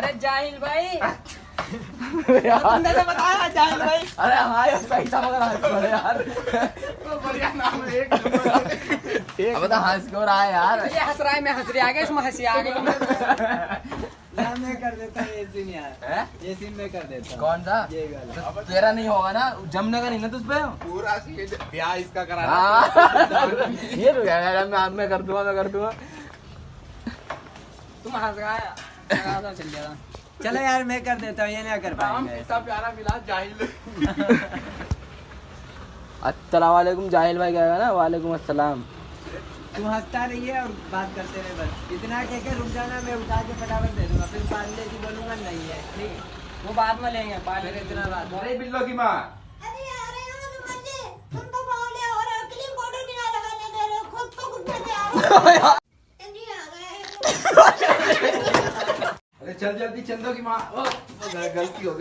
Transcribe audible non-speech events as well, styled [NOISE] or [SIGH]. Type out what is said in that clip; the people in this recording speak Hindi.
अरे जाहिल भाई। [LAUGHS] तुमने तो बताया जाहिल भाई। अरे हाँ यार सही था मगर यार। बढ़िया नाम है एक नंबर। [LAUGHS] अब तो हंस क्यों रहा है यार? ये हंस रहा है मैं हंस रही आ गया इसमें हँसी आ गई। [LAUGHS] मैं कर देता ये सीन यार। ये सीन मैं कर देता कौन सा? ये वाला। तो तेरा नहीं होगा ना? जमने का नहीं ना तुझ पे? पूरा ब्याह इसका करा हाँ। ये तो यार मैं मैं कर दूँगा मैं कर दूँगा। तुम हंस है। दो, चल यार मैं कर देता हूँ ये नहीं कर पाएँगे। प्यारा मिला जाहिल। [LAUGHS] अस्सलाम वालेकुम जाहिल भाई कहेगा ना वालेकुम अस्सलाम। तू हंसता रहिए और बात करते रहे बस। इतना कह के रुक जाना मैं उठा के फटाफट दे दूँगा फिर पार्ले की बोलूँगा नहीं है ठीक। है वो बाद में लेंगे फिर में इतना बात अरे बिल्लो की माँ। तो हो रहे हो रहे हो खुद तो [LAUGHS] [LAUGHS] कुछ बचे आओ जल्दी आ गए अरे चल जल्दी चंदो की माँ। गलती हो गई।